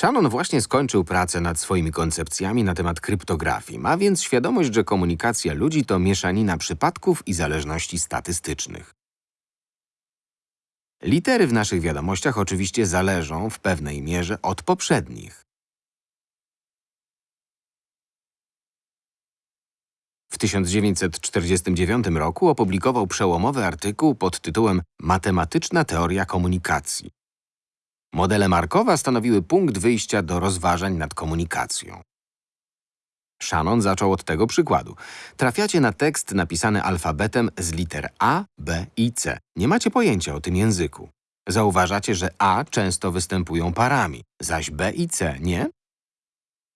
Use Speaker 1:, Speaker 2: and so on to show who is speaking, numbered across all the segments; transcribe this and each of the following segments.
Speaker 1: Shannon właśnie skończył pracę nad swoimi koncepcjami na temat kryptografii. Ma więc świadomość, że komunikacja ludzi to mieszanina przypadków i zależności statystycznych. Litery w naszych wiadomościach oczywiście zależą w pewnej mierze od poprzednich. W 1949 roku opublikował przełomowy artykuł pod tytułem Matematyczna teoria komunikacji. Modele Markowa stanowiły punkt wyjścia do rozważań nad komunikacją. Shannon zaczął od tego przykładu. Trafiacie na tekst napisany alfabetem z liter A, B i C. Nie macie pojęcia o tym języku. Zauważacie, że A często występują parami, zaś B i C nie?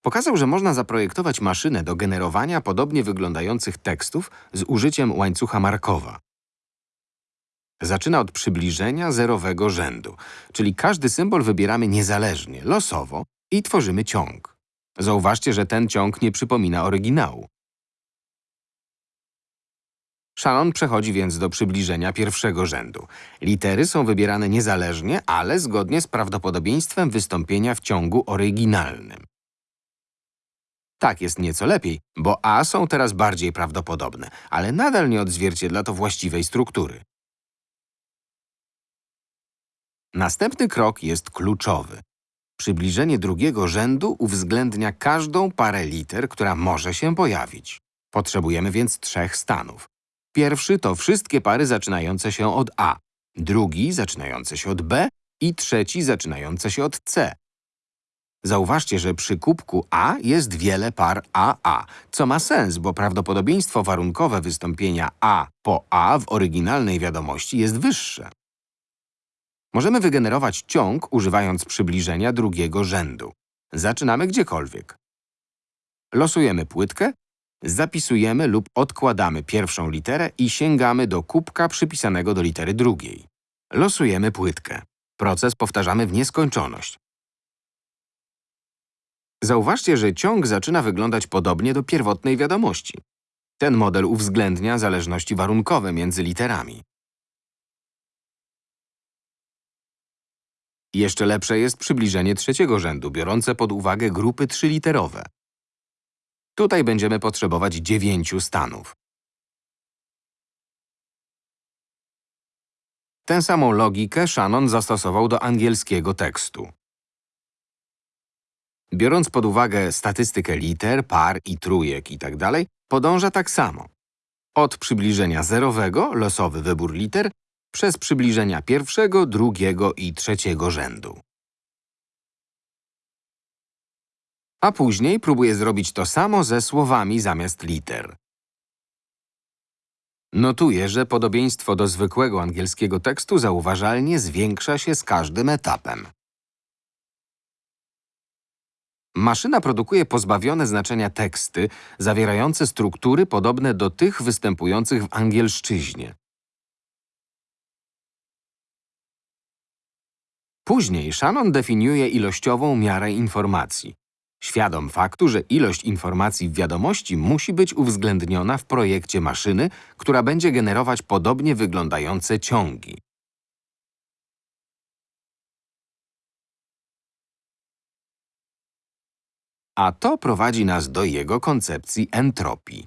Speaker 1: Pokazał, że można zaprojektować maszynę do generowania podobnie wyglądających tekstów z użyciem łańcucha Markowa. Zaczyna od przybliżenia zerowego rzędu, czyli każdy symbol wybieramy niezależnie, losowo i tworzymy ciąg. Zauważcie, że ten ciąg nie przypomina oryginału. Shannon przechodzi więc do przybliżenia pierwszego rzędu. Litery są wybierane niezależnie, ale zgodnie z prawdopodobieństwem wystąpienia w ciągu oryginalnym. Tak jest nieco lepiej, bo A są teraz bardziej prawdopodobne, ale nadal nie odzwierciedla to właściwej struktury. Następny krok jest kluczowy. Przybliżenie drugiego rzędu uwzględnia każdą parę liter, która może się pojawić. Potrzebujemy więc trzech stanów. Pierwszy to wszystkie pary zaczynające się od A, drugi zaczynający się od B i trzeci zaczynający się od C. Zauważcie, że przy kubku A jest wiele par AA, co ma sens, bo prawdopodobieństwo warunkowe wystąpienia A po A w oryginalnej wiadomości jest wyższe. Możemy wygenerować ciąg używając przybliżenia drugiego rzędu. Zaczynamy gdziekolwiek. Losujemy płytkę, zapisujemy lub odkładamy pierwszą literę i sięgamy do kubka przypisanego do litery drugiej. Losujemy płytkę. Proces powtarzamy w nieskończoność. Zauważcie, że ciąg zaczyna wyglądać podobnie do pierwotnej wiadomości. Ten model uwzględnia zależności warunkowe między literami. Jeszcze lepsze jest przybliżenie trzeciego rzędu, biorące pod uwagę grupy trzyliterowe. Tutaj będziemy potrzebować dziewięciu stanów. Tę samą logikę Shannon zastosował do angielskiego tekstu. Biorąc pod uwagę statystykę liter, par i trójek itd., podąża tak samo. Od przybliżenia zerowego, losowy wybór liter, przez przybliżenia pierwszego, drugiego i trzeciego rzędu. A później próbuje zrobić to samo ze słowami zamiast liter. Notuję, że podobieństwo do zwykłego angielskiego tekstu zauważalnie zwiększa się z każdym etapem. Maszyna produkuje pozbawione znaczenia teksty, zawierające struktury podobne do tych występujących w angielszczyźnie. Później Shannon definiuje ilościową miarę informacji. Świadom faktu, że ilość informacji w wiadomości musi być uwzględniona w projekcie maszyny, która będzie generować podobnie wyglądające ciągi. A to prowadzi nas do jego koncepcji entropii.